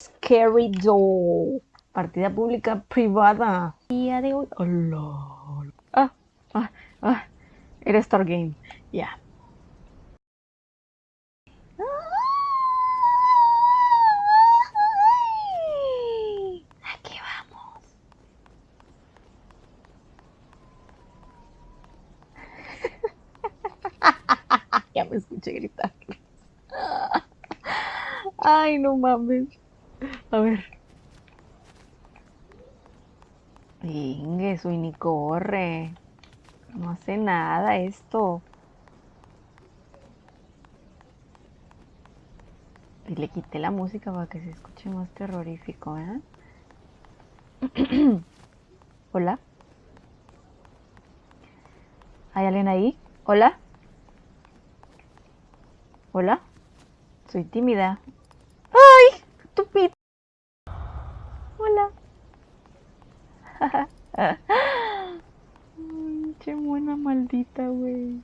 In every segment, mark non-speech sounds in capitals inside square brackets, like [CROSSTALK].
Scary Doll. Partida pública privada. Día de hoy. Hola. Ah, ah, ah. Era Star Game. Ya. Vamos. [LAUGHS] ya me escuché gritar. Ay, no mames. A ver. Venga, y ni corre. No hace nada esto. Y le quité la música para que se escuche más terrorífico, ¿eh? [CLEARS THROAT] Hola. ¿Hay alguien ahí? Hola. Hola. Soy tímida. ¡Ay! ¡Estúpido! Hola. Ay, qué buena maldita, güey.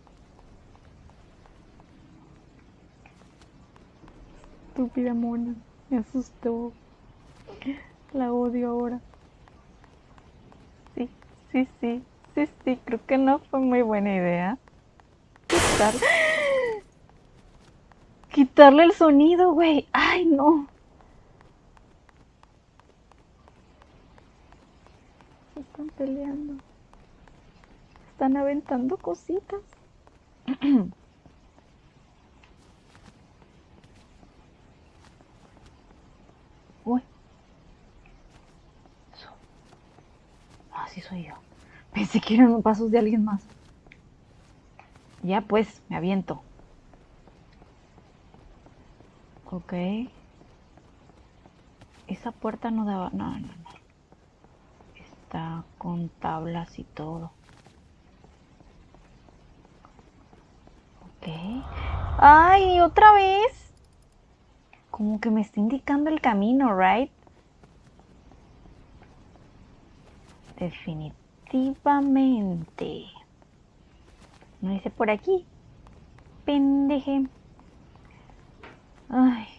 Estúpida mona. Me asustó. La odio ahora. Sí, sí, sí. Sí, sí. Creo que no fue muy buena idea. Quitar... [GASPS] Quitarle el sonido, güey. Ay, no. Están peleando. Están aventando cositas. [CLEARS THROAT] Uy. Ah, sí soy yo. [LAUGHS] Pensé que eran pasos de alguien más. Ya pues, me aviento. Ok. Esa puerta no daba... No, no, no. Con tablas y todo. Ok. ¡Ay, otra vez! Como que me está indicando el camino, ¿right? Definitivamente. No dice por aquí. Pendeje. Ay.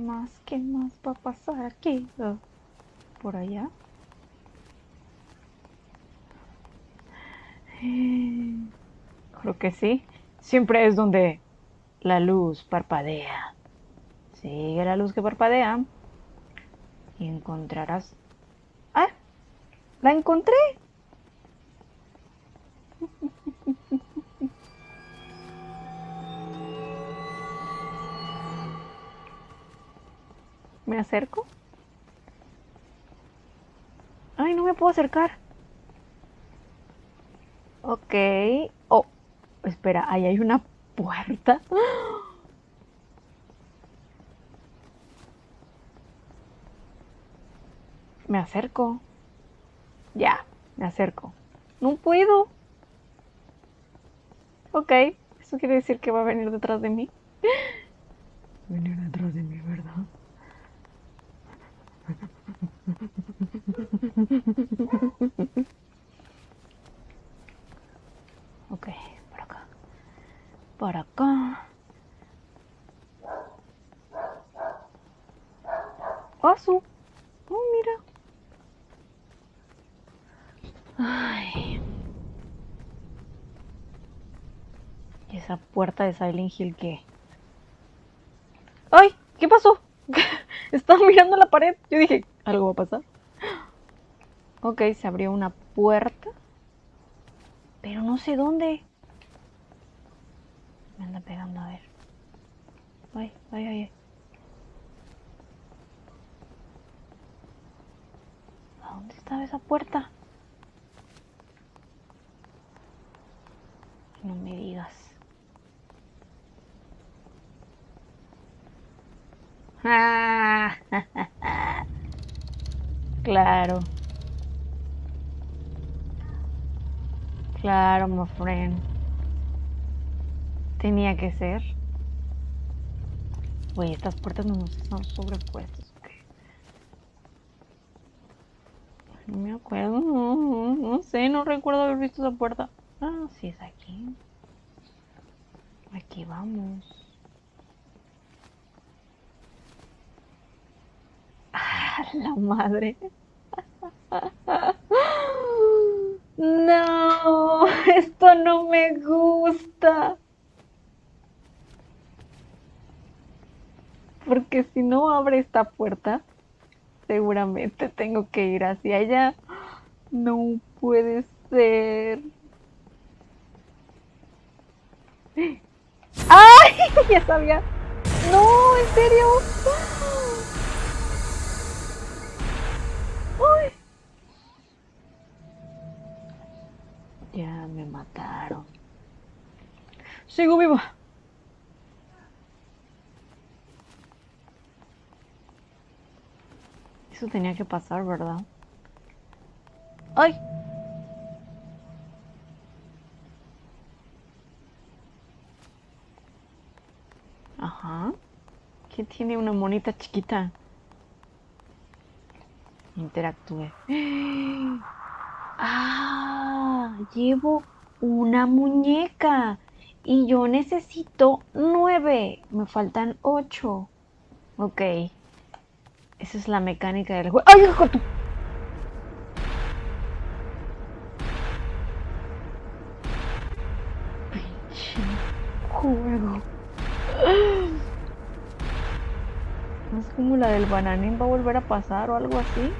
Más? ¿Qué más va a pasar aquí? Oh, ¿Por allá? Creo que sí. Siempre es donde la luz parpadea. Sigue la luz que parpadea y encontrarás... ¡Ah! ¡La encontré! ¿Me acerco? ¡Ay, no me puedo acercar! Ok. Oh, espera, ahí hay una puerta. Me acerco. Ya, me acerco. No puedo. Ok, eso quiere decir que va a venir detrás de mí. Venir detrás de mí, ¿verdad? Ok, por acá. Por acá. ¡Asu! ¡Oh, mira! Ay. ¿Y esa puerta de Silent Hill qué? ¡Ay! ¿Qué pasó? [LAUGHS] Estaba mirando la pared. Yo dije, algo va a pasar. Ok, se abrió una puerta. Pero no sé dónde. Me anda pegando, a ver. Ay, ay, ay. ¿A dónde estaba esa puerta? No me digas. [LAUGHS] Claro. Claro, my friend. Tenía que ser. Oye, estas puertas no nos están sobrepuestas. No me acuerdo, no, no, no sé, no recuerdo haber visto esa puerta. Ah, sí es aquí. Aquí vamos. Ah, la madre. [LAUGHS] No, esto no me gusta. Porque si no abre esta puerta, seguramente tengo que ir hacia allá. No puede ser. ¡Ay! [LAUGHS] Ya sabía. No, en serio. Ya me mataron. Sigo viva. Eso tenía que pasar, ¿verdad? ¡Ay! Ajá. ¿Quién tiene una monita chiquita? Interactúe. [GASPS] Ah, llevo una muñeca y yo necesito nueve. Me faltan ocho. Ok. Esa es la mecánica del juego. ¡Ay, hijo juego. [GASPS] Es como la del bananín va a volver a pasar o algo así.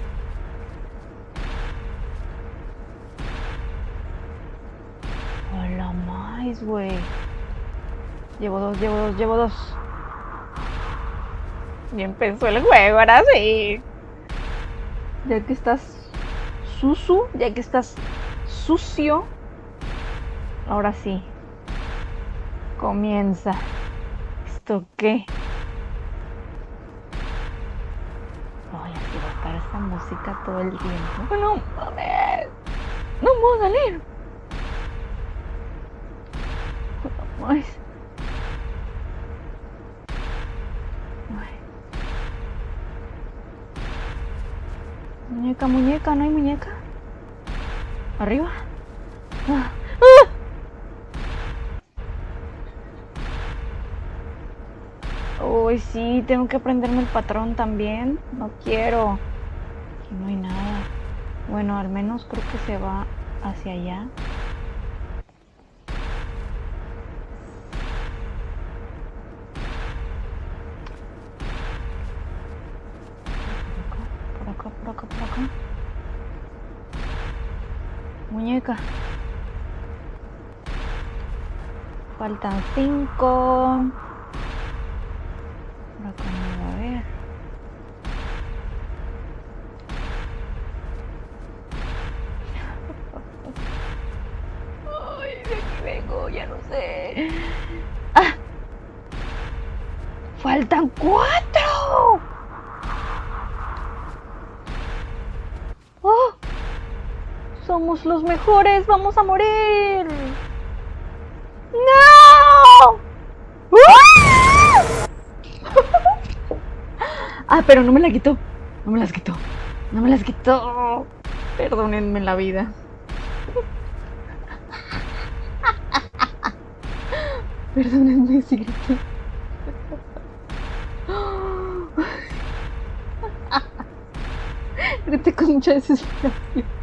Más, güey. Llevo dos, llevo dos, llevo dos. Y empezó el juego, ahora sí. Ya que estás susu, ya que estás sucio, ahora sí. Comienza. ¿Esto qué? Ay, a estar esa música todo el tiempo. No mames. No puedo salir. Muñeca, muñeca, ¿no hay muñeca? ¿Arriba? Ah. ¡Ah! Uy, sí, tengo que aprenderme el patrón también. No quiero. Aquí no hay nada. Bueno, al menos creo que se va hacia allá. Muñeca. Faltan cinco. Por no va a ver. [LAUGHS] Ay, de aquí vengo, ya no sé. ¡Ah! ¡Faltan cuatro! Somos los mejores, vamos a morir. ¡No! ¡Ah! [LAUGHS] ah, pero no me la quitó. No me las quitó. No me las quitó. Perdónenme la vida. [LAUGHS] Perdónenme si grité. [LAUGHS] Grité con mucha desesperación.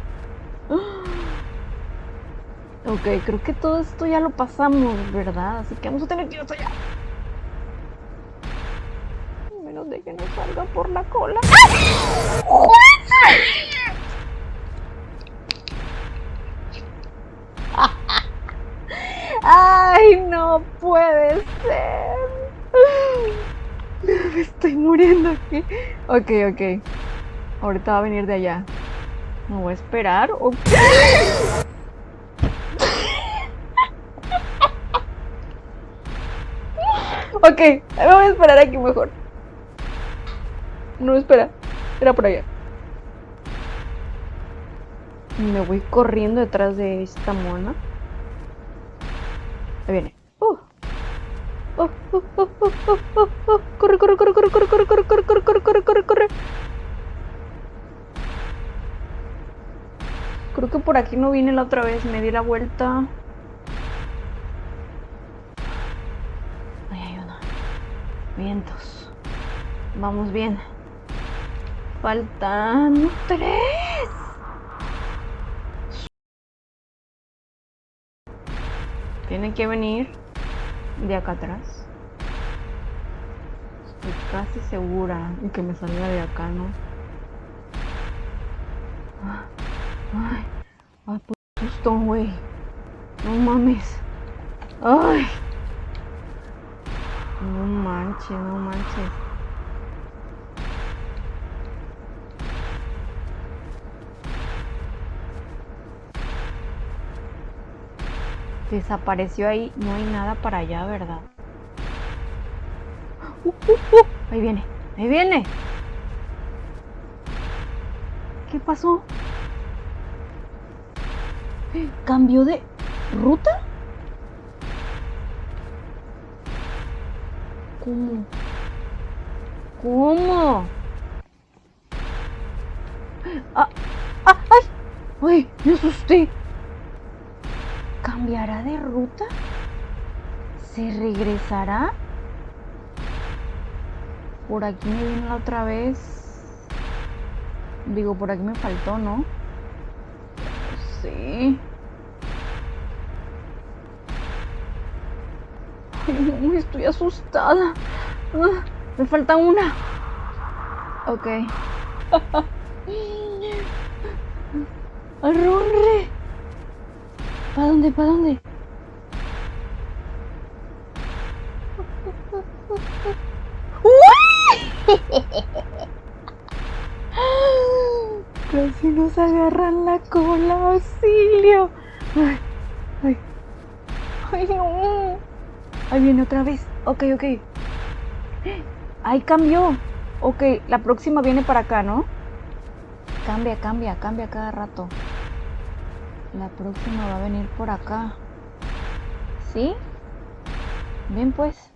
Ok, creo que todo esto ya lo pasamos, ¿verdad? Así que vamos a tener que ir hasta allá. Menos de que no salga por la cola. ¡Ay, no puede ser! Me estoy muriendo aquí. Ok, ok. Ahorita va a venir de allá. Me voy a esperar. ok. Ok, me voy a esperar aquí mejor. No, espera. Era por allá. Me voy corriendo detrás de esta mona. Ahí viene. Uh. Uh, uh, uh, uh, uh, uh, uh. Corre, corre, corre, corre, corre, corre, corre, corre, corre, corre, corre, corre, corre. Creo que por aquí no vine la otra vez. Me di la vuelta. Vamos bien. Faltan tres. Tienen que venir de acá atrás. Estoy casi segura que me salga de acá, ¿no? Ay, ay, susto, güey. No mames. Ay. No manches, no manches. Desapareció ahí. No hay nada para allá, ¿verdad? Uh, uh, uh. Ahí viene. Ahí viene. ¿Qué pasó? ¿Cambió de ruta? ¿Cómo? ¿Cómo? ¡Ah! ¡Ah! ¡Ay! ¡Ay! ¡Me asusté! ¿Cambiará de ruta? ¿Se regresará? Por aquí me vino la otra vez. Digo, por aquí me faltó, ¿no? Sí. Estoy asustada. Ah, me falta una. Ok. [LAUGHS] ¡Arrorre! ¿Para dónde? ¿Para dónde? Casi nos agarran la cola, auxilio. Ay, ay, ay, no. Ahí viene otra vez. Ok, ok. Ahí cambió. Ok, la próxima viene para acá, ¿no? Cambia, cambia, cambia cada rato. La próxima va a venir por acá. ¿Sí? Ven pues.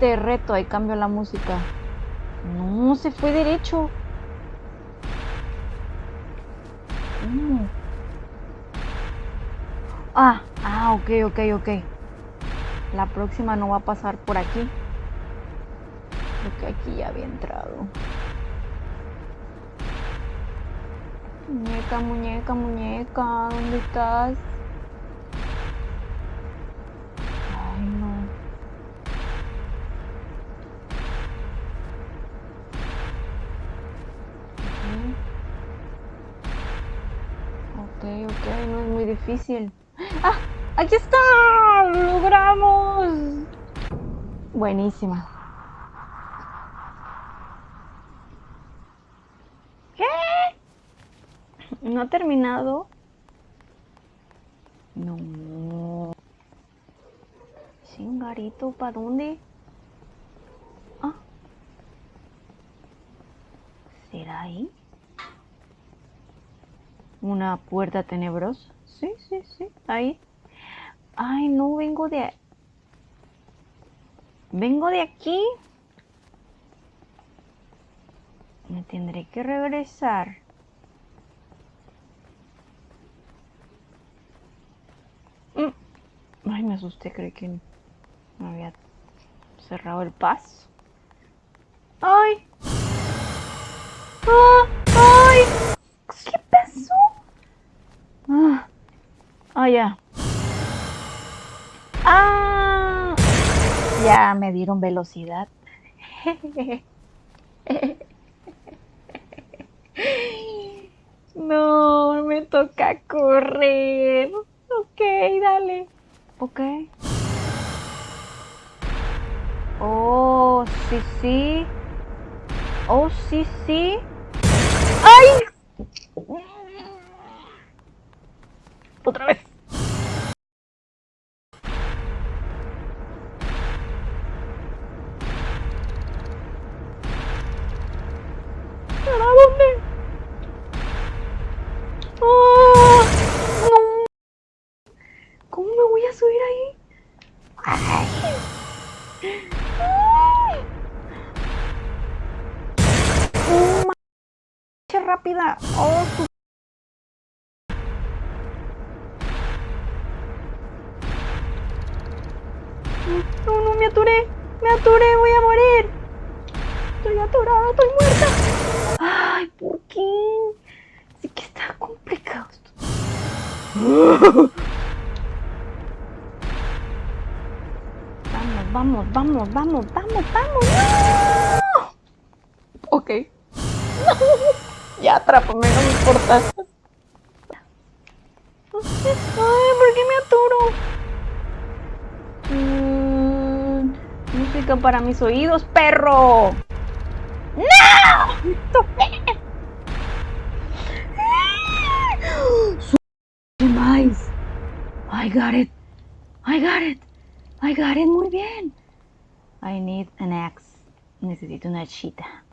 Te reto, ahí cambio la música. No, se fue derecho. Ah, ah, ok, ok, ok. La próxima no va a pasar por aquí. Porque aquí ya había entrado. Muñeca, muñeca, muñeca, ¿dónde estás? Ay, no. Ok, ok, no es muy difícil. ¡Ah! ¡Aquí está! ¡Lo logramos! Buenísima. ¿Qué? ¿No ha terminado? No. Chingarito, ¿para dónde? Ah. ¿Será ahí? Una puerta tenebrosa. Sí, sí, sí. Ahí. Ay, no vengo de... Vengo de aquí. Me tendré que regresar. Ay, me asusté, creí que me había cerrado el paso. ¡Ay! ¡Ah! ¡Ay! ¿Qué pasó? Ah, ah ya. ¡Ah! Ya me dieron velocidad. [LAUGHS] No, me toca correr. Ok, dale. Ok. Oh, sí, sí. Oh, sí, sí. ¡Ay! Otra vez. Subir ahí? ¡Ay! ¡Ay! ¡Oh, ma- ¡Qué rápida! ¡Oh, Vamos, vamos, vamos, vamos, vamos. ¡No! Ok. [LAUGHS] ya atrápame, no me importa. Ay, ¿por qué me aturo? Mm, música para mis oídos, perro. ¡No! ¡Toqué! más. I got it. I got it. Got it. Muy bien. I need an axe. Necesito una chita.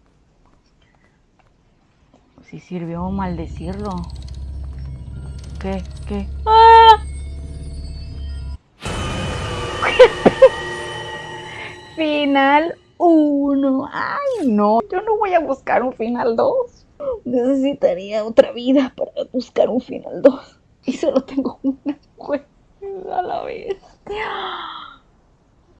Si sirvió maldecirlo. ¿Qué? ¿Qué? ¡Ah! [LAUGHS] final 1. Ay, no. Yo no voy a buscar un final 2. Necesitaría otra vida para buscar un final 2. Y solo tengo una juez a la vez.